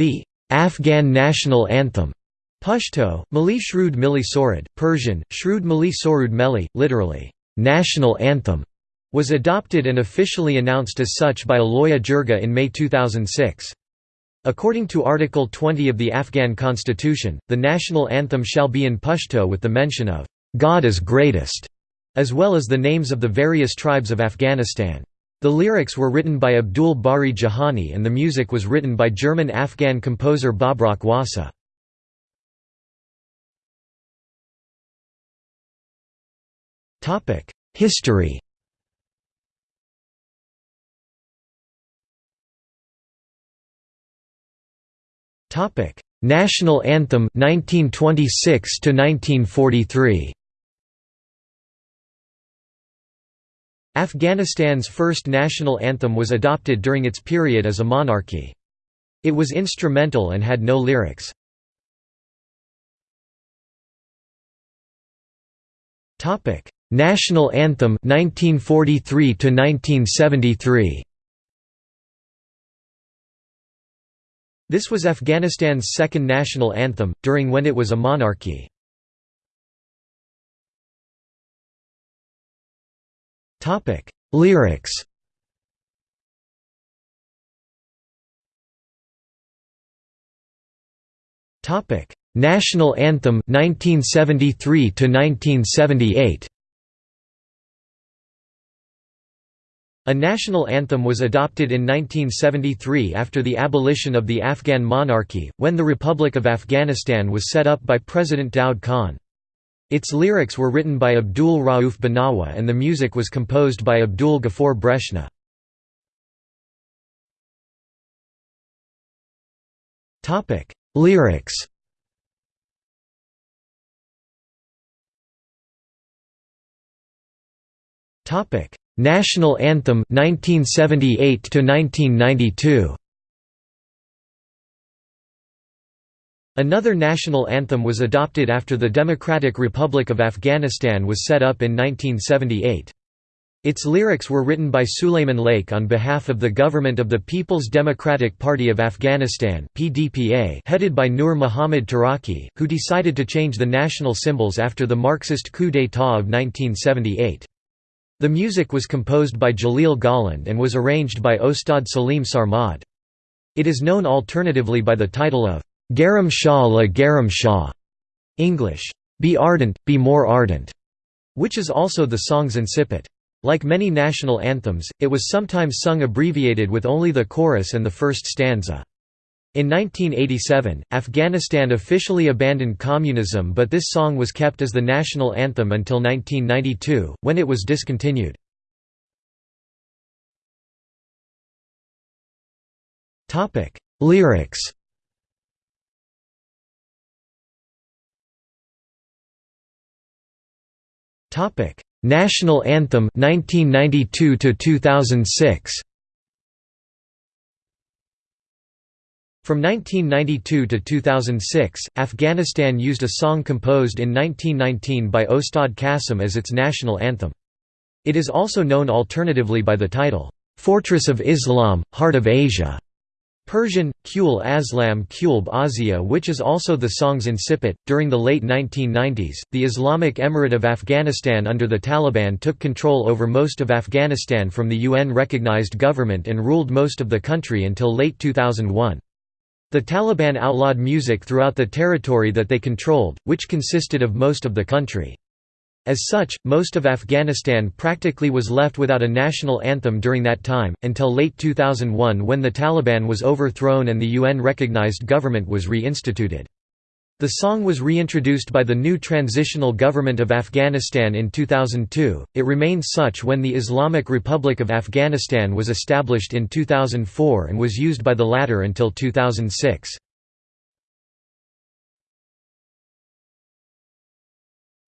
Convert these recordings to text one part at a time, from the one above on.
The Afghan national anthem Pashto, Mali Shrud Mili Sorud, Persian, Shrud Mali Sorud Meli, literally, national anthem, was adopted and officially announced as such by a Loya Jirga in May 2006. According to Article 20 of the Afghan constitution, the national anthem shall be in Pashto with the mention of, "'God is greatest' as well as the names of the various tribes of Afghanistan. The lyrics were written by Abdul Bari Jahani and the music was written by German-Afghan composer Babrak Wasa. History National Anthem 1926 to 1943. Afghanistan's first national anthem was adopted during its period as a monarchy. It was instrumental and had no lyrics. Topic: National Anthem 1943 to 1973. This was Afghanistan's second national anthem, during when it was a monarchy. Lyrics. Topic: National anthem 1973 to 1978 A national anthem was adopted in 1973 after the abolition of the Afghan monarchy, when the Republic of Afghanistan was set up by President Daud Khan. Its lyrics were written by Abdul Rauf Benawa and the music was composed by Abdul Ghaffar Breshna. Lyrics National Anthem 1978 to 1992 Another national anthem was adopted after the Democratic Republic of Afghanistan was set up in 1978. Its lyrics were written by Suleiman Layeq on behalf of the government of the People's Democratic Party of Afghanistan (PDPA), headed by Nur Muhammad Taraki, who decided to change the national symbols after the Marxist coup d'état of 1978. The music was composed by Jalil Golland and was arranged by Ostad Salim Sarmad. It is known alternatively by the title of Garam Shah la Garam Shah, English, Be Ardent, Be More Ardent, which is also the song's incipit. Like many national anthems, it was sometimes sung abbreviated with only the chorus and the first stanza. In 1987, Afghanistan officially abandoned communism but this song was kept as the national anthem until 1992, when it was discontinued. Lyrics National Anthem 1992 to 2006 From 1992 to 2006, Afghanistan used a song composed in 1919 by Ostad Qasim as its national anthem. It is also known alternatively by the title, "'Fortress of Islam, Heart of Asia' Persian, Kul Aslam Kulb Azia which is also the song's incipit. During the late 1990s, the Islamic Emirate of Afghanistan under the Taliban took control over most of Afghanistan from the UN-recognized government and ruled most of the country until late 2001. The Taliban outlawed music throughout the territory that they controlled, which consisted of most of the country. As such, most of Afghanistan practically was left without a national anthem during that time, until late 2001 when the Taliban was overthrown and the UN-recognized government was reinstituted. The song was reintroduced by the new transitional government of Afghanistan in 2002. It remained such when the Islamic Republic of Afghanistan was established in 2004 and was used by the latter until 2006.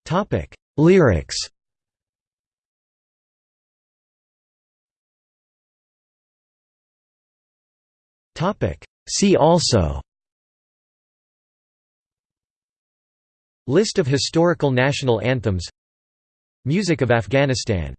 Topic: Lyrics. See also. List of historical national anthems. Music of Afghanistan